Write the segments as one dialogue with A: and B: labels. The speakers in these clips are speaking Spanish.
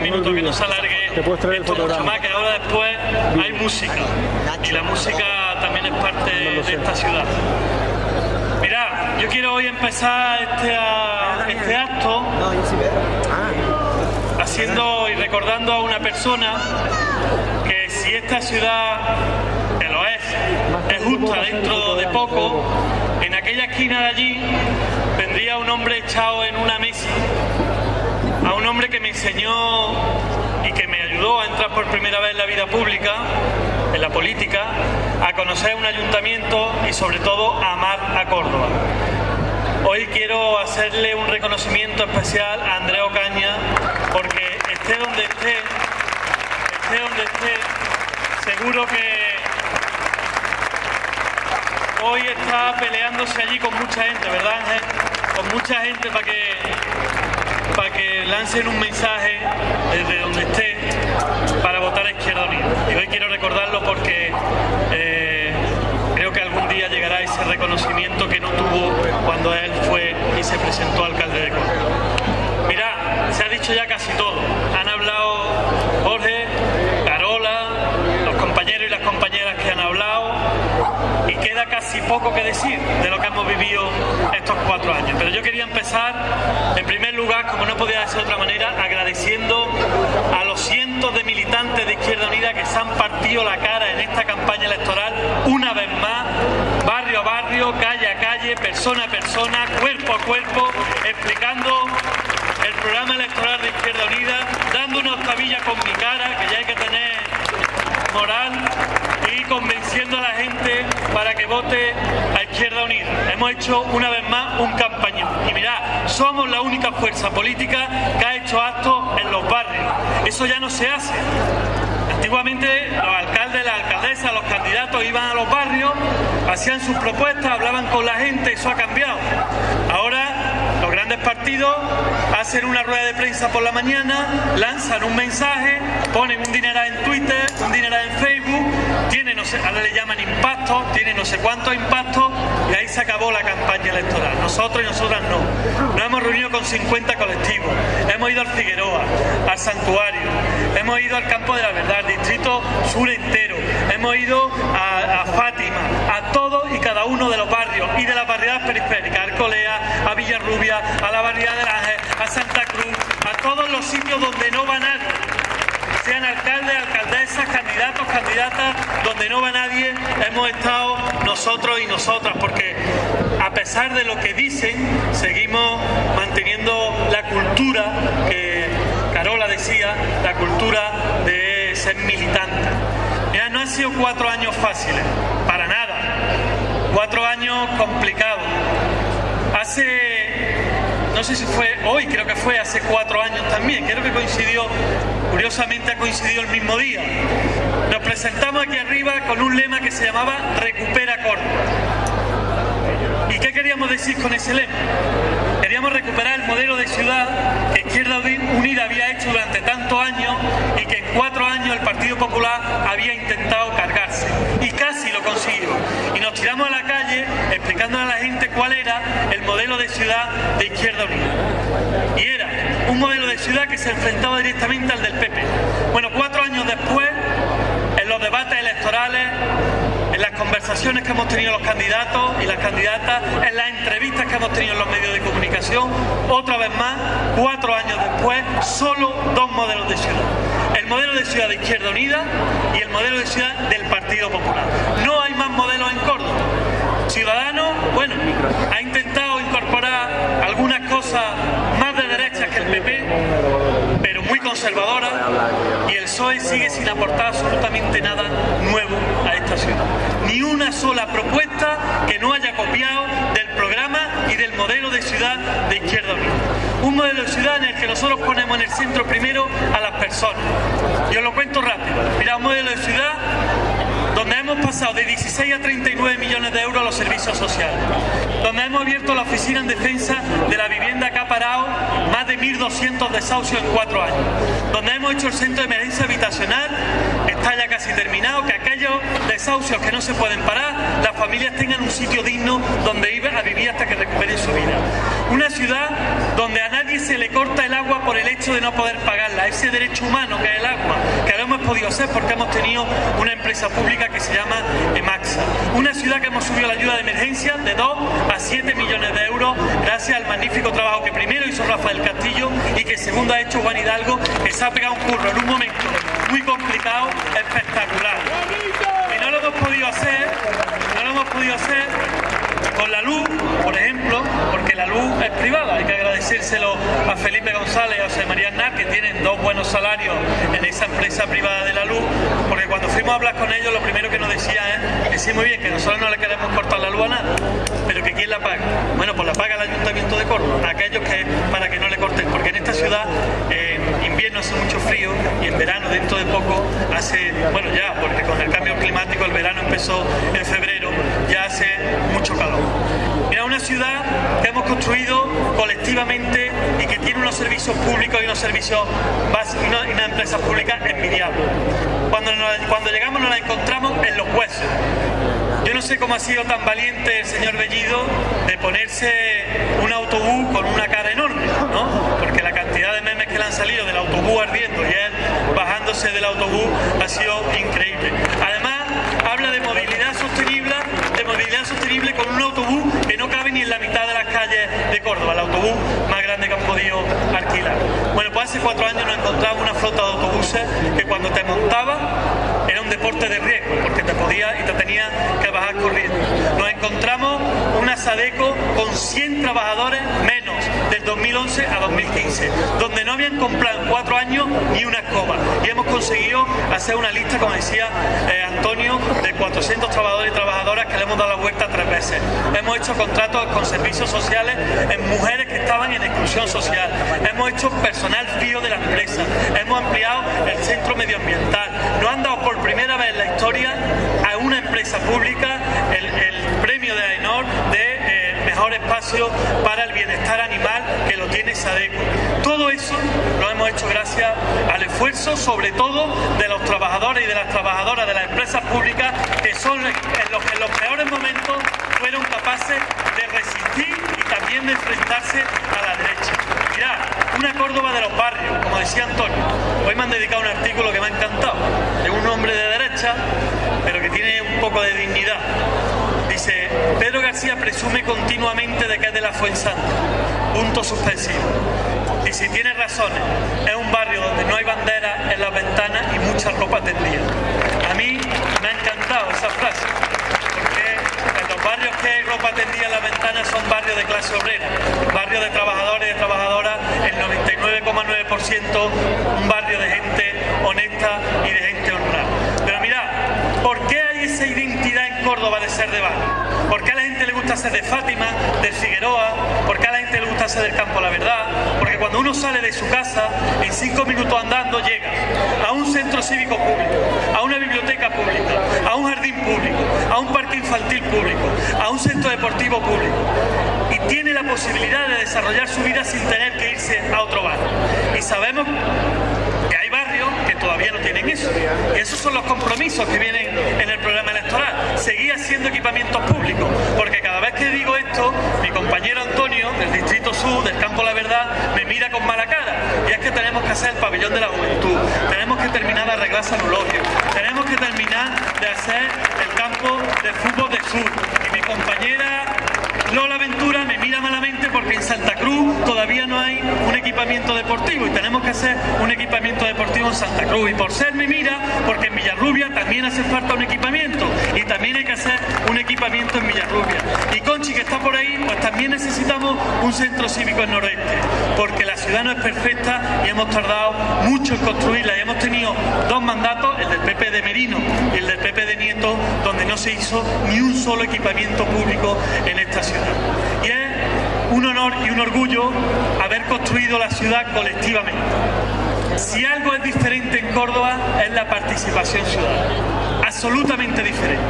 A: minutos, que no se alargue esto mucho más, que ahora después hay música. Y la música también es parte de esta ciudad. Mirad, yo quiero hoy empezar este, este acto haciendo y recordando a una persona que si esta ciudad, que lo es, es justa dentro de poco, en aquella esquina de allí vendría un hombre echado en una mesa, hombre que me enseñó y que me ayudó a entrar por primera vez en la vida pública, en la política, a conocer un ayuntamiento y sobre todo a amar a Córdoba. Hoy quiero hacerle un reconocimiento especial a Andrea Ocaña porque esté donde esté, esté donde esté, seguro que hoy está peleándose allí con mucha gente, ¿verdad Ángel? Con mucha gente para que, para que lancen un mensaje desde donde esté para votar a Izquierda Unida. Y hoy quiero recordarlo porque eh, creo que algún día llegará ese reconocimiento que no tuvo cuando él fue y se presentó alcalde de Córdoba. Mira, se ha dicho ya casi todo. Han hablado Jorge, Carola, los compañeros y las compañeras que han hablado y queda casi poco que decir de lo que hemos vivido estos cuatro años. Pero yo quería empezar, en primer lugar, como no podía ser de otra manera, agradeciendo a los cientos de militantes de Izquierda Unida que se han partido la cara en esta campaña electoral una vez más, barrio a barrio, calle a calle, persona a persona, cuerpo a cuerpo, explicando el programa electoral de Izquierda Unida, dando una octavilla con mi cara, que ya hay que tener moral y convenciendo a la gente para que vote a Izquierda Unida. Hemos hecho una vez más un campañón. Y mirad, somos la única fuerza política que ha hecho actos en los barrios. Eso ya no se hace. Antiguamente los alcaldes, las alcaldesas, los candidatos iban a los barrios, hacían sus propuestas, hablaban con la gente, eso ha cambiado. Ahora los grandes partidos hacen una rueda de prensa por la mañana, lanzan un mensaje, ponen un dinero en Twitter, un dinero en Facebook, tiene no sé, ahora le llaman impacto, tiene no sé cuántos impactos y ahí se acabó la campaña electoral. Nosotros y nosotras no. Nos hemos reunido con 50 colectivos, hemos ido al Figueroa, al Santuario, hemos ido al Campo de la Verdad, al Distrito Sur entero, hemos ido a, a Fátima, a todos y cada uno de los barrios y de las barriadas periféricas, a Arcolea, a Villarrubia, a la barriada del Ángel, a Santa Cruz, a todos los sitios donde no va nadie sean alcaldes, alcaldesas, candidatos, candidatas, donde no va nadie, hemos estado nosotros y nosotras, porque a pesar de lo que dicen, seguimos manteniendo la cultura que Carola decía, la cultura de ser militante. Mira, no han sido cuatro años fáciles, para nada. Cuatro años complicados. Hace no sé si fue hoy, creo que fue hace cuatro años también, creo que coincidió, curiosamente ha coincidido el mismo día. Nos presentamos aquí arriba con un lema que se llamaba Recupera Córdoba. ¿Y qué queríamos decir con ese lema? Queríamos recuperar el modelo de ciudad que Izquierda Unida había hecho durante tantos años y que en cuatro años el Partido Popular había intentado cargarse. Y casi lo consiguió. Y nos tiramos a la calle explicándole a la gente cuál era el modelo de ciudad de Izquierda Unida. Y era un modelo de ciudad que se enfrentaba directamente al del PP. Bueno, cuatro años después, en los debates electorales, en las conversaciones que hemos tenido los candidatos y las candidatas, en las entrevistas que hemos tenido en los medios de comunicación, otra vez más, cuatro años después, solo dos modelos de ciudad. El modelo de ciudad de Izquierda Unida y el modelo de ciudad del Partido Popular. No hay más modelos en Córdoba. Ciudadanos, bueno, ha intentado incorporar algunas cosas más de derechas que el PP, pero muy conservadora, y el PSOE sigue sin aportar absolutamente nada nuevo a esta ciudad. Ni una sola propuesta que no haya copiado del modelo de ciudad de Izquierda Unida. Un modelo de ciudad en el que nosotros ponemos en el centro primero a las personas. Yo lo cuento rápido. Mira, un modelo de ciudad donde hemos pasado de 16 a 39 millones de euros a los servicios sociales, donde hemos abierto la oficina en defensa de la vivienda que ha parado más de 1.200 desahucios en cuatro años, donde hemos hecho el centro de emergencia habitacional, está ya casi terminado, que aquellos desahucios que no se pueden parar, las familias tengan un sitio digno donde ir a vivir hasta que recuperen su vida. Una ciudad donde a nadie se se le corta el agua por el hecho de no poder pagarla, ese derecho humano que es el agua, que lo hemos podido hacer porque hemos tenido una empresa pública que se llama EMAXA. Una ciudad que hemos subido la ayuda de emergencia de 2 a 7 millones de euros gracias al magnífico trabajo que primero hizo Rafael Castillo y que segundo ha hecho Juan Hidalgo, que se ha pegado un curro en un momento muy complicado, espectacular. Y no lo hemos podido hacer, no lo hemos podido hacer con la luz, por ejemplo, porque la luz es privada. Hay que agradecérselo a Felipe González y a José María Aznar, que tienen dos buenos salarios en esa empresa privada de la luz, porque cuando fuimos a hablar con ellos, lo primero que nos decía es que sí, muy bien, que nosotros no le queremos cortar la luz a nada, pero que ¿quién la paga? Bueno, pues la paga el Ayuntamiento de Córdoba, aquellos que para que no le corten, porque en esta ciudad en invierno hace mucho frío y en verano dentro de poco hace, bueno ya, porque con el cambio climático el verano empezó en febrero, ya hace mucho calor. Ciudad que hemos construido colectivamente y que tiene unos servicios públicos y unos servicios básicos y una, empresa pública envidiable. Cuando, cuando llegamos nos la encontramos en los huesos. Yo no sé cómo ha sido tan valiente el señor Bellido de ponerse un autobús con una cara enorme, ¿no? Porque la cantidad de memes que le han salido del autobús ardiendo y él bajándose del autobús ha sido increíble. Además, habla de movilidad sostenible, con un autobús que no cabe ni en la mitad de las calles de Córdoba, el autobús más grande que han podido alquilar. Bueno, pues hace cuatro años nos encontramos una flota de autobuses que cuando te montaba era un deporte de riesgo, porque te podía y te tenía que bajar corriendo. Nos encontramos una Sadeco con 100 trabajadores menos del 2011 a 2015, donde no habían comprado en cuatro años ni una escoba. Y hemos conseguido hacer una lista, como decía eh, Antonio, de 400 trabajadores y trabajadoras que le hemos dado la vuelta tres veces. Hemos hecho contratos con servicios sociales en mujeres que estaban en exclusión social. Hemos hecho personal fío de la empresa. Hemos ampliado el centro medioambiental. Nos han dado por primera vez en la historia a una empresa pública el, mejor espacio para el bienestar animal que lo tiene Sadeco. Todo eso lo hemos hecho gracias al esfuerzo, sobre todo, de los trabajadores y de las trabajadoras de las empresas públicas que son en los, en los peores momentos fueron capaces de resistir y también de enfrentarse a la derecha. Mirad, una Córdoba de los barrios, como decía Antonio. Hoy me han dedicado un artículo que me ha encantado. Es un hombre de derecha, pero que tiene un poco de dignidad. Pedro García presume continuamente de que es de la Fuensanta. Punto suspensivo. Y si tiene razones, es un barrio donde no hay bandera en las ventanas y mucha ropa tendida. A mí me ha encantado esa frase, porque en los barrios que hay ropa tendida en las ventanas son barrios de clase obrera, barrios de trabajadores y de trabajadoras, el 99,9% un barrio de gente honesta y de gente honrada. Pero mirad, ¿por qué esa identidad en Córdoba de ser de barrio? ¿Por qué a la gente le gusta ser de Fátima, de Figueroa? ¿Por qué a la gente le gusta ser del campo La Verdad? Porque cuando uno sale de su casa, en cinco minutos andando llega a un centro cívico público, a una biblioteca pública, a un jardín público, a un parque infantil público, a un centro deportivo público. Y tiene la posibilidad de desarrollar su vida sin tener que irse a otro barrio. Y sabemos que hay barrios que todavía no tienen eso. Y esos son los compromisos que vienen en el programa electoral. Seguir haciendo equipamientos públicos. Porque cada vez que digo esto, mi compañero Antonio, del Distrito Sur, del Campo La Verdad, me mira con mala cara. Y es que tenemos que hacer el pabellón de la juventud. Tenemos que terminar de arreglar San Eulogio. Tenemos que terminar de hacer el campo de fútbol de sur. Y mi compañera Lola Ventura me mira malamente porque en Santa Cruz todavía no hay un equipamiento deportivo y tenemos que hacer un equipamiento deportivo en Santa Cruz. Y por ser me mira porque en Villarrubia también hace falta un equipamiento y también hay que hacer un equipamiento en Villarrubia. Y Conchi, que está por ahí, pues también necesitamos un centro cívico en Noroeste, porque la ciudad no es perfecta y hemos tardado mucho en construirla. Y hemos tenido dos mandatos, el del PP de Merino y el del PP de Nieto, donde no se hizo ni un solo equipamiento público en esta ciudad. Y es un honor y un orgullo haber construido la ciudad colectivamente. Si algo es diferente en Córdoba es la participación ciudadana, absolutamente diferente.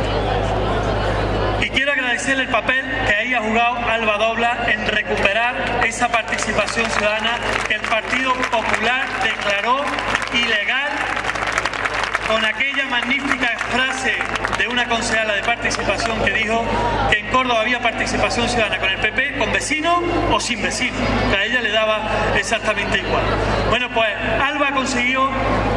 A: Y quiero agradecerle el papel que ahí ha jugado Alba Dobla en recuperar esa participación ciudadana que el Partido Popular declaró ilegal con aquella magnífica frase de una concejala de participación que dijo que en Córdoba había participación ciudadana con el PP, con vecino o sin vecino, a ella le daba exactamente igual. Bueno, pues Alba ha conseguido,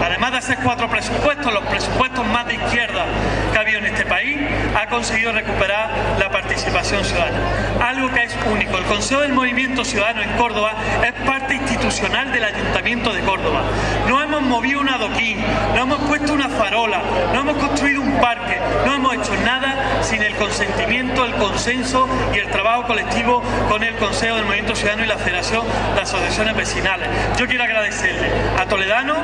A: además de hacer cuatro presupuestos, los presupuestos más de izquierda que ha habido en este país, ha conseguido recuperar la participación ciudadana. Algo que es único. El Consejo del Movimiento Ciudadano en Córdoba es parte institucional del Ayuntamiento de Córdoba. No hemos movido un adoquín, no hemos puesto una farola, no hemos construido un parque, no hemos hecho nada sin el consentimiento, el consenso y el trabajo colectivo con el Consejo del Movimiento Ciudadano y la Federación de Asociaciones Vecinales. Yo quiero agradecerle a Toledano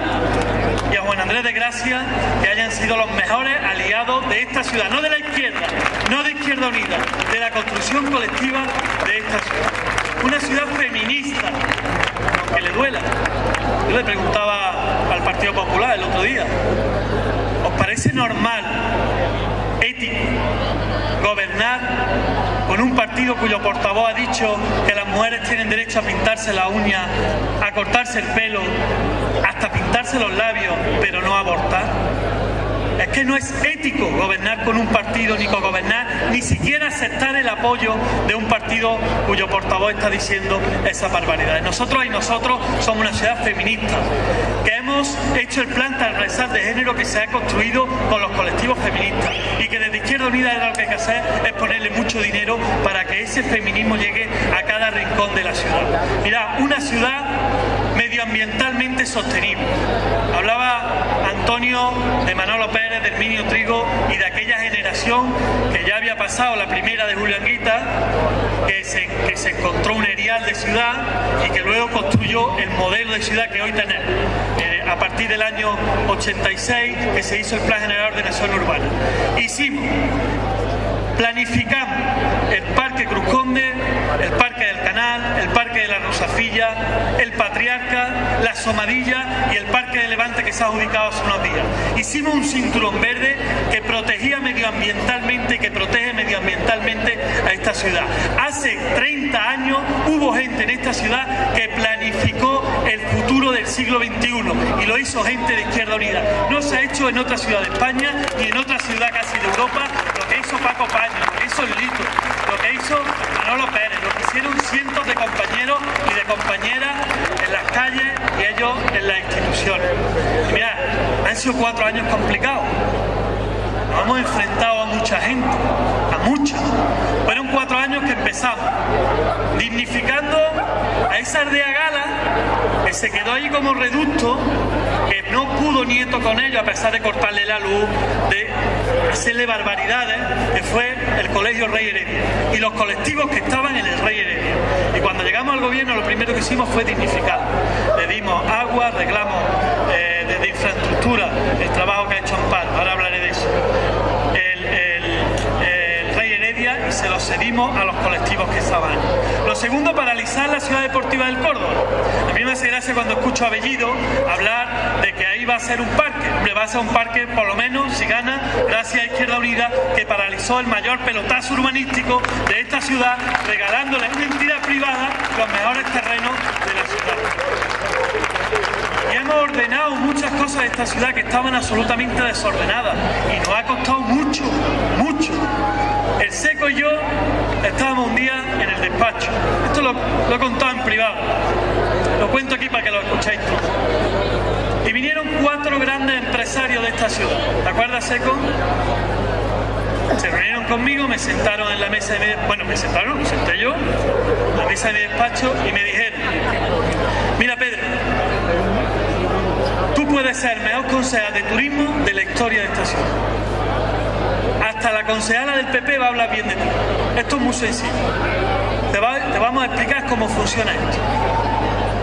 A: y a Juan Andrés de Gracia que hayan sido los mejores aliados de esta ciudad, no de la izquierda, no de Izquierda Unida, de la construcción colectiva de esta ciudad. Una ciudad feminista, que le duela. Yo le preguntaba al Partido Popular el otro día, ¿os parece normal, ético, gobernar con un partido cuyo portavoz ha dicho que las mujeres tienen derecho a pintarse la uña, a cortarse el pelo, hasta pintarse los labios, pero no abortar? Es que no es ético gobernar con un partido, ni co-gobernar, ni siquiera aceptar el apoyo de un partido cuyo portavoz está diciendo esa barbaridad. Nosotros y nosotros somos una ciudad feminista, hemos hecho el plan transversal de género que se ha construido con los colectivos feministas y que desde Izquierda Unida lo que hay que hacer es ponerle mucho dinero para que ese feminismo llegue a cada rincón de la ciudad. Mira, una ciudad medioambientalmente sostenible. Hablaba Antonio de Manolo Pérez, de Herminio Trigo y de aquella generación que ya había pasado la primera de Julio Anguita, que se, que se encontró un de ciudad y que luego construyó el modelo de ciudad que hoy tenemos. Eh, a partir del año 86 que se hizo el Plan General de Ordenación Urbana. Hicimos planificamos el Parque Cruz Conde, el Parque del Canal, el Parque de la Rosafilla, el Patriarca, la Somadilla y el Parque de Levante que se ha ubicado hace unos días. Hicimos un cinturón verde protegía medioambientalmente que protege medioambientalmente a esta ciudad. Hace 30 años hubo gente en esta ciudad que planificó el futuro del siglo XXI y lo hizo gente de Izquierda Unida. No se ha hecho en otra ciudad de España ni en otra ciudad casi de Europa lo que hizo Paco Paño, lo que hizo Lito, lo que hizo Manolo Pérez, lo que hicieron cientos de compañeros y de compañeras en las calles y ellos en las instituciones. Y han sido cuatro años complicados. Hemos enfrentado a mucha gente, a mucha. Fueron cuatro años que empezamos dignificando a esa aldea gala que se quedó ahí como reducto, que no pudo nieto con ellos a pesar de cortarle la luz, de hacerle barbaridades, que fue el Colegio Rey Heredia y los colectivos que estaban en el Rey Heredia. Y cuando llegamos al gobierno lo primero que hicimos fue dignificar. Le dimos agua, arreglamos eh, desde infraestructura el trabajo que ha hecho Amparo, ahora hablaré de eso. Se lo cedimos a los colectivos que estaban. Lo segundo, paralizar la ciudad deportiva del Córdoba. A mí me hace gracia cuando escucho a Bellido hablar de que ahí va a ser un parque. Hombre, va a ser un parque, por lo menos, si gana, gracias a Izquierda Unida, que paralizó el mayor pelotazo urbanístico de esta ciudad, regalándole a una entidad privada los mejores terrenos de la ciudad. Y hemos ordenado muchas cosas de esta ciudad que estaban absolutamente desordenadas. Y nos ha costado mucho, mucho. El Seco y yo estábamos un día en el despacho. Esto lo, lo he contado en privado. Lo cuento aquí para que lo escuchéis todos. Y vinieron cuatro grandes empresarios de esta ciudad. ¿Te acuerdas, Seco? Se reunieron conmigo, me sentaron en la mesa de mi... Bueno, me sentaron, me senté yo, en la mesa de mi despacho y me dijeron, mira Pedro, tú puedes ser el mejor concejal de turismo de la historia de esta ciudad. La concejala del PP va a hablar bien de ti. Esto es muy sencillo. Te, va- vamos a explicar cómo funciona esto.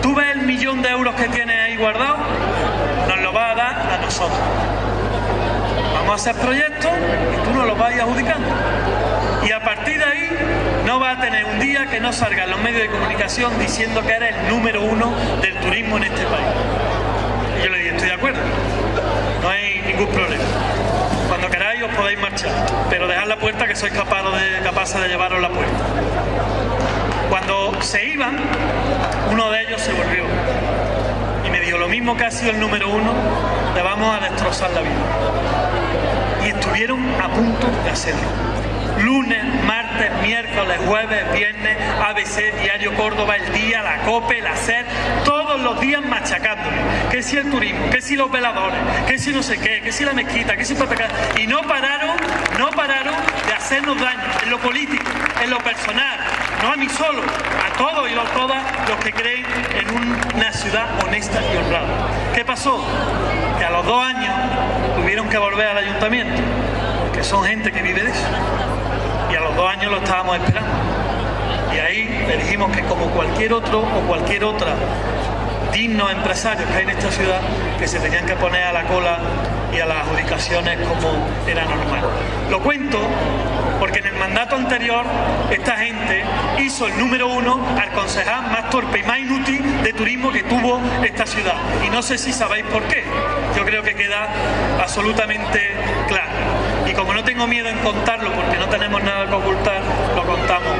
A: Tú ves el millón de euros que tienes ahí guardado, nos lo vas a dar a nosotros. Vamos a hacer proyectos y tú nos los vas adjudicando. Y a partir de ahí no vas a tener un día que no salga en los medios de comunicación diciendo que eres el número uno del turismo en este país. Y yo le dije, estoy de acuerdo, no hay ningún problema. Cuando queráis os podéis marchar, pero dejad la puerta que sois capaz de, capaces de llevaros la puerta. Cuando se iban, uno de ellos se volvió y me dijo, lo mismo que ha sido el número uno, le vamos a destrozar la vida. Y estuvieron a punto de hacerlo lunes, martes, miércoles, jueves, viernes, ABC, Diario Córdoba, El Día, La COPE, La SER, todos los días machacándome. Que si el turismo, que si los veladores, que si no sé qué, que si la mezquita, que si Y no pararon, no pararon de hacernos daño en lo político, en lo personal, no a mí solo, a todos y a todas los que creen en una ciudad honesta y honrada. ¿Qué pasó? Que a los dos años tuvieron que volver al ayuntamiento, que son gente que vive de eso dos años lo estábamos esperando. Y ahí le dijimos que como cualquier otro o cualquier otra dignos empresarios que hay en esta ciudad, que se tenían que poner a la cola y a las adjudicaciones como era normal. Lo cuento porque en el mandato anterior esta gente hizo el número uno al concejal más torpe y más inútil de turismo que tuvo esta ciudad. Y no sé si sabéis por qué. Yo creo que queda absolutamente claro y como no tengo miedo en contarlo porque no tenemos nada que ocultar, lo contamos.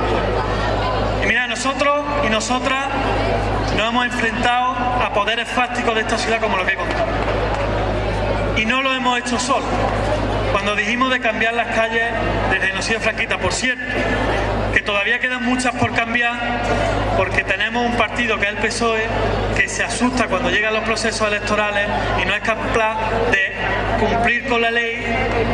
A: Y mira, nosotros y nosotras nos hemos enfrentado a poderes fácticos de esta ciudad como lo que he contado. Y no lo hemos hecho solo. Cuando dijimos de cambiar las calles desde Nocía Franquita, por cierto, que todavía quedan muchas por cambiar porque tenemos un partido que es el PSOE que se asusta cuando llegan los procesos electorales y no es capaz de cumplir con la ley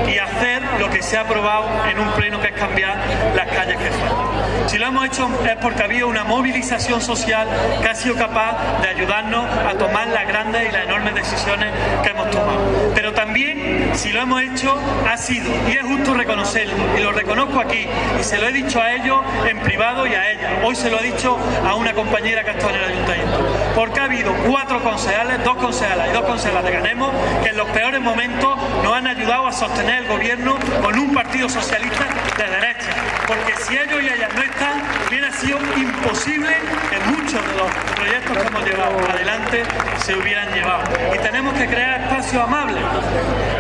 A: y hacer lo que se ha aprobado en un pleno que es cambiar las calles que faltan. Si lo hemos hecho es porque había una movilización social que ha sido capaz de ayudarnos a tomar las grandes y las enormes decisiones que hemos tomado. Pero también, si lo hemos hecho, ha sido, y es justo reconocerlo, y lo reconozco aquí, y se lo he dicho a ellos, en privado y a ella. Hoy se lo he dicho a una compañera que ha estado en el ayuntamiento. Porque ha habido cuatro concejales, dos concejalas y dos concejalas de Ganemos que en los peores momentos nos han ayudado a sostener el gobierno con un partido socialista de derecha. Porque si ellos y ellas no están, hubiera sido imposible que muchos de los proyectos que hemos llevado adelante se hubieran llevado. Y tenemos que crear espacios amables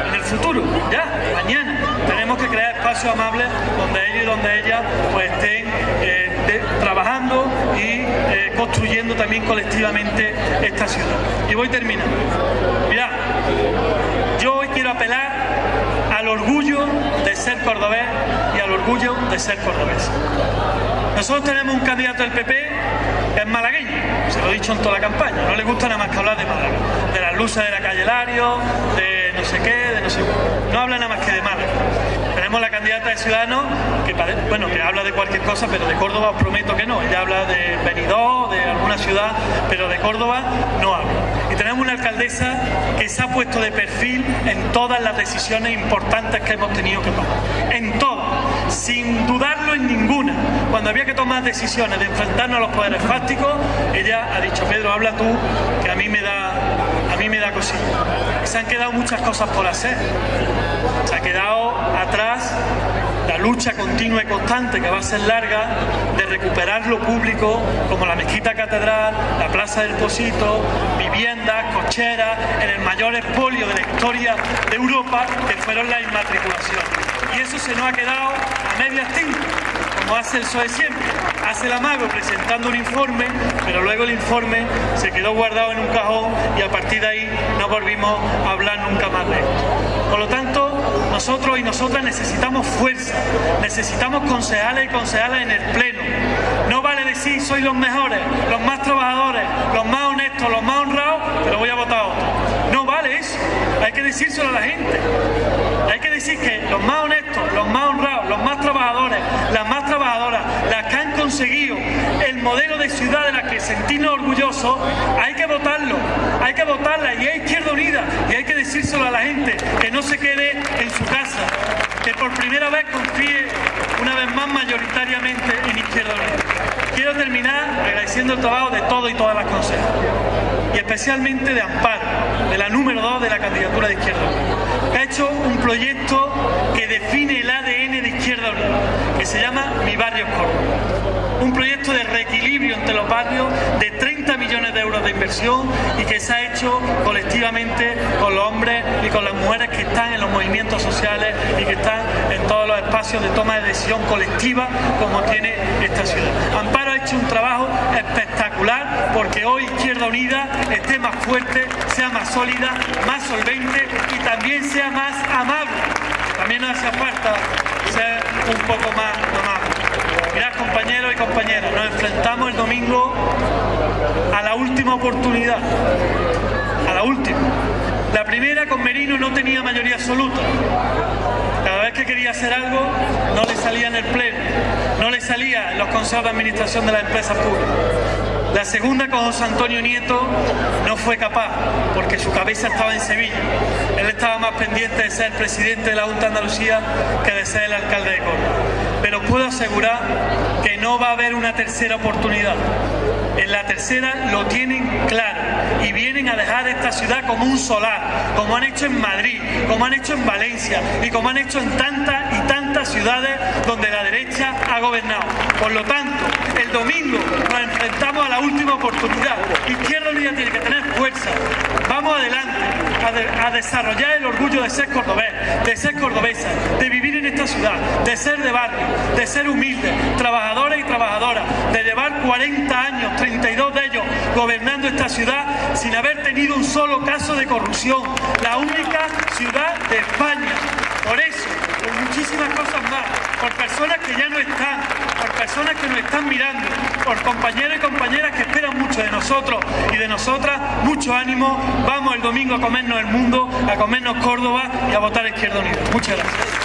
A: en el futuro, ya, mañana. Tenemos que crear espacios amables donde ellos y donde ellas pues estén eh, trabajando y eh, construyendo también colectivamente esta ciudad. Y voy terminando. Mirad, yo hoy quiero apelar al orgullo de ser cordobés y al orgullo de ser cordobés. Nosotros tenemos un candidato del PP que es malagueño, se lo he dicho en toda la campaña, no le gusta nada más que hablar de Málaga, de las luces de la calle Lario, de no sé qué, de no sé no habla nada más que de Málaga. Tenemos la candidata de Ciudadanos que, bueno, que habla de cualquier cosa, pero de Córdoba os prometo que no. Ella habla de Benidorm, de alguna ciudad, pero de Córdoba no habla. Y tenemos una alcaldesa que se ha puesto de perfil en todas las decisiones importantes que hemos tenido que tomar. En todas, sin dudarlo en ninguna. Cuando había que tomar decisiones de enfrentarnos a los poderes fácticos, ella ha dicho, Pedro, habla tú, que a mí me da, me. Se han quedado muchas cosas por hacer. Se ha quedado atrás la lucha continua y constante que va a ser larga de recuperar lo público como la mezquita catedral, la plaza del Posito, viviendas, cocheras, en el mayor expolio de la historia de Europa que fueron las inmatriculaciones. Y eso se nos ha quedado a medias tintas, como hace el PSOE siempre. Hace el amago presentando un informe, pero luego el informe se quedó guardado en un cajón y a partir de ahí no volvimos a hablar nunca más de esto. Por lo tanto, nosotros y nosotras necesitamos fuerza, necesitamos concejales y concejales en el Pleno. No vale decir soy los mejores, los más trabajadores, los más honestos, los más honrados, pero voy a votar a otro. No vale eso, hay que decírselo a la gente. Hay que decir que los más honestos, los más honrados, los más trabajadores, las más trabajadoras, las que han conseguido el modelo de ciudad de la que sentirnos orgullosos, hay que votarlo, hay que votarla y hay Izquierda Unida y hay que decírselo a la gente, que no se quede en su casa, que por primera vez confíe una vez más mayoritariamente en Izquierda Unida. Quiero terminar agradeciendo el trabajo de todos y todas las consejas y especialmente de Amparo, de la número 2 de la candidatura de Izquierda Unida, ha hecho un proyecto que define el ADN de Izquierda Unida, que se llama Mi Barrio Córdoba un proyecto de reequilibrio entre los barrios de 30 millones de euros y que se ha hecho colectivamente con los hombres y con las mujeres que están en los movimientos sociales y que están en todos los espacios de toma de decisión colectiva como tiene esta ciudad. Amparo ha hecho un trabajo espectacular porque hoy Izquierda Unida esté más fuerte, sea más sólida, más solvente y también sea más amable. También hace falta ser un poco más amable. Mirad compañeros y compañeras, nos enfrentamos el domingo a la última oportunidad, a la última. La primera con Merino no tenía mayoría absoluta. Cada vez que quería hacer algo no le salía en el pleno, no le salía en los consejos de administración de las empresas públicas. La segunda con José Antonio Nieto no fue capaz, porque su cabeza estaba en Sevilla. Él estaba más pendiente de ser presidente de la Junta de Andalucía que de ser el alcalde de Córdoba. Pero puedo asegurar que no va a haber una tercera oportunidad. En la tercera lo tienen claro y vienen a dejar esta ciudad como un solar, como han hecho en Madrid, como han hecho en Valencia y como han hecho en tantas y tantas ciudades donde la derecha ha gobernado. Por lo tanto, el domingo nos enfrentamos a la última oportunidad. Izquierda Unida tiene que tener fuerza. Vamos adelante a, a desarrollar el orgullo de ser cordobés, de ser cordobesa, de vivir en esta ciudad, de ser de barrio, de ser humilde, trabajadores y trabajadoras, de llevar 40 años, 32 de ellos, gobernando esta ciudad sin haber tenido un solo caso de corrupción. La única ciudad de España. Por eso, por muchísimas cosas más, por personas que ya no están, por personas que nos están mirando, por compañeros y compañeras que esperan mucho de nosotros y de nosotras, mucho ánimo. Vamos el domingo a comernos el mundo, a comernos Córdoba y a votar Izquierda Unida. Muchas gracias.